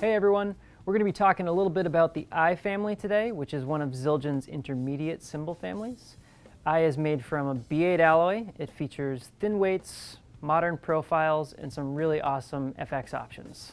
Hey everyone, we're going to be talking a little bit about the I family today, which is one of Zildjian's intermediate cymbal families. I is made from a B8 alloy. It features thin weights, modern profiles, and some really awesome FX options.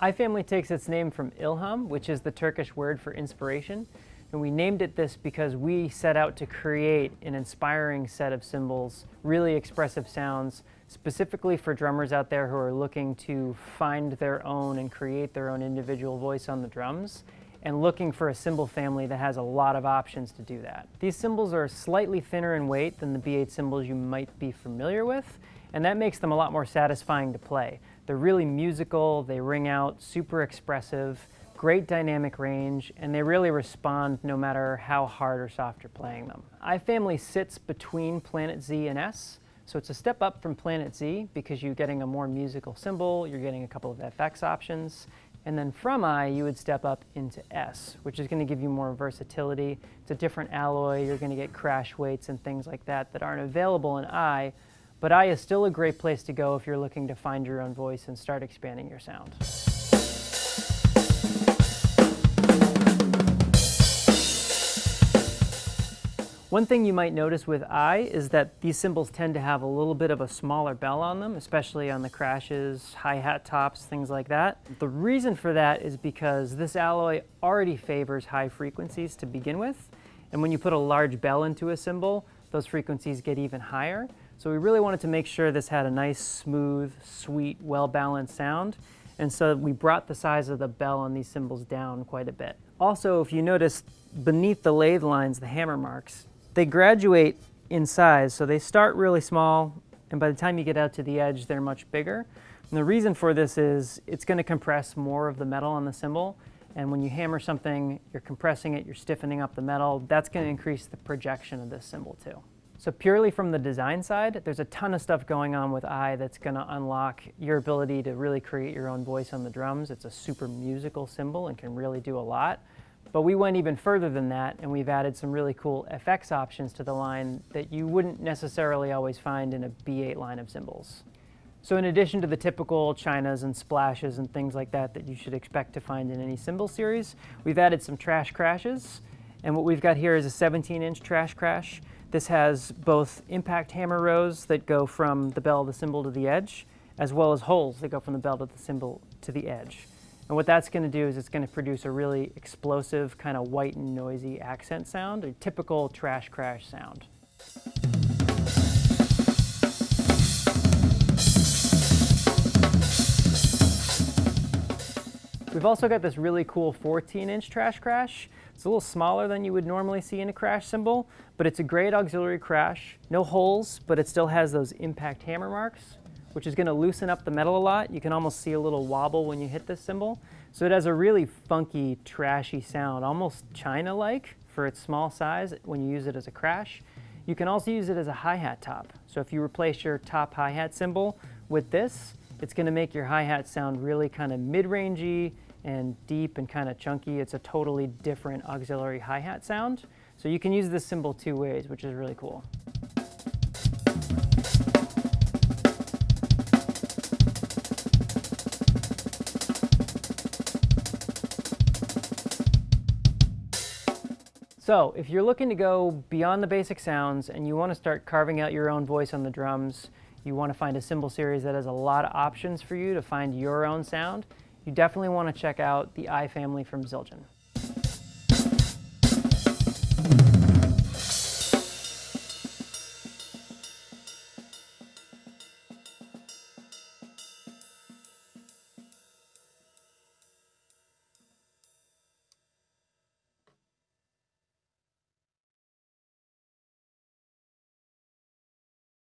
I family takes its name from ilham, which is the Turkish word for inspiration. And we named it this because we set out to create an inspiring set of cymbals, really expressive sounds, specifically for drummers out there who are looking to find their own and create their own individual voice on the drums and looking for a cymbal family that has a lot of options to do that. These cymbals are slightly thinner in weight than the B8 cymbals you might be familiar with, and that makes them a lot more satisfying to play. They're really musical, they ring out, super expressive, great dynamic range, and they really respond no matter how hard or soft you're playing them. iFamily sits between Planet Z and S, so it's a step up from Planet Z because you're getting a more musical cymbal, you're getting a couple of FX options, and then from I, you would step up into S, which is going to give you more versatility. It's a different alloy, you're going to get crash weights and things like that that aren't available in I, but I is still a great place to go if you're looking to find your own voice and start expanding your sound. One thing you might notice with I is that these cymbals tend to have a little bit of a smaller bell on them, especially on the crashes, hi-hat tops, things like that. The reason for that is because this alloy already favors high frequencies to begin with, and when you put a large bell into a cymbal, those frequencies get even higher. So we really wanted to make sure this had a nice, smooth, sweet, well-balanced sound, and so we brought the size of the bell on these cymbals down quite a bit. Also, if you notice, beneath the lathe lines, the hammer marks, they graduate in size, so they start really small, and by the time you get out to the edge, they're much bigger. And the reason for this is it's going to compress more of the metal on the cymbal, and when you hammer something, you're compressing it, you're stiffening up the metal, that's going to increase the projection of this cymbal too. So purely from the design side, there's a ton of stuff going on with I that's going to unlock your ability to really create your own voice on the drums. It's a super musical cymbal and can really do a lot. But we went even further than that and we've added some really cool FX options to the line that you wouldn't necessarily always find in a B8 line of cymbals. So in addition to the typical chinas and splashes and things like that that you should expect to find in any cymbal series, we've added some trash crashes. And what we've got here is a 17 inch trash crash. This has both impact hammer rows that go from the bell of the cymbal to the edge, as well as holes that go from the bell of the cymbal to the edge. And what that's going to do is it's going to produce a really explosive, kind of white and noisy accent sound, a typical trash crash sound. We've also got this really cool 14-inch trash crash. It's a little smaller than you would normally see in a crash cymbal, but it's a great auxiliary crash. No holes, but it still has those impact hammer marks which is going to loosen up the metal a lot. You can almost see a little wobble when you hit this cymbal. So it has a really funky, trashy sound, almost China-like for its small size when you use it as a crash. You can also use it as a hi-hat top. So if you replace your top hi-hat cymbal with this, it's going to make your hi-hat sound really kind of mid-rangey and deep and kind of chunky. It's a totally different auxiliary hi-hat sound. So you can use this cymbal two ways, which is really cool. So if you're looking to go beyond the basic sounds and you want to start carving out your own voice on the drums, you want to find a cymbal series that has a lot of options for you to find your own sound, you definitely want to check out the I family from Zildjian.